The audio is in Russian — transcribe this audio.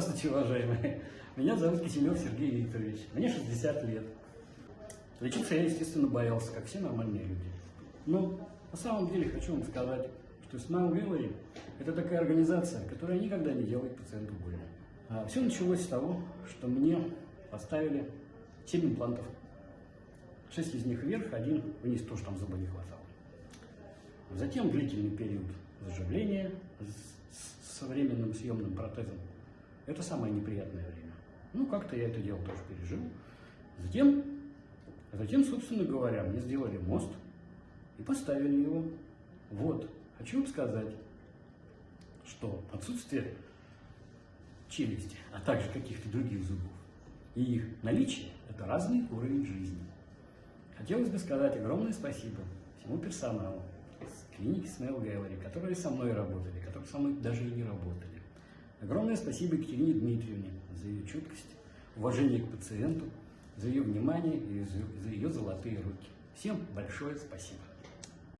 Здравствуйте, уважаемые. Меня зовут Киселев Сергей Викторович. Мне 60 лет. Лечиться я, естественно, боялся, как все нормальные люди. Но на самом деле хочу вам сказать, что Smile Gallery – это такая организация, которая никогда не делает пациенту больно. А все началось с того, что мне поставили 7 имплантов. 6 из них вверх, один вниз, тоже там зуба не хватало. Затем длительный период заживления с, с современным съемным протезом. Это самое неприятное время. Ну, как-то я это дело тоже пережил. Затем, затем, собственно говоря, мне сделали мост и поставили его. Вот, хочу вам сказать, что отсутствие челюсти, а также каких-то других зубов, и их наличие – это разный уровень жизни. Хотелось бы сказать огромное спасибо всему персоналу с клиники Smell Gallery, которые со мной работали, которые со мной даже и не работали. Огромное спасибо Екатерине Дмитриевне за ее чуткость, уважение к пациенту, за ее внимание и за ее золотые руки. Всем большое спасибо.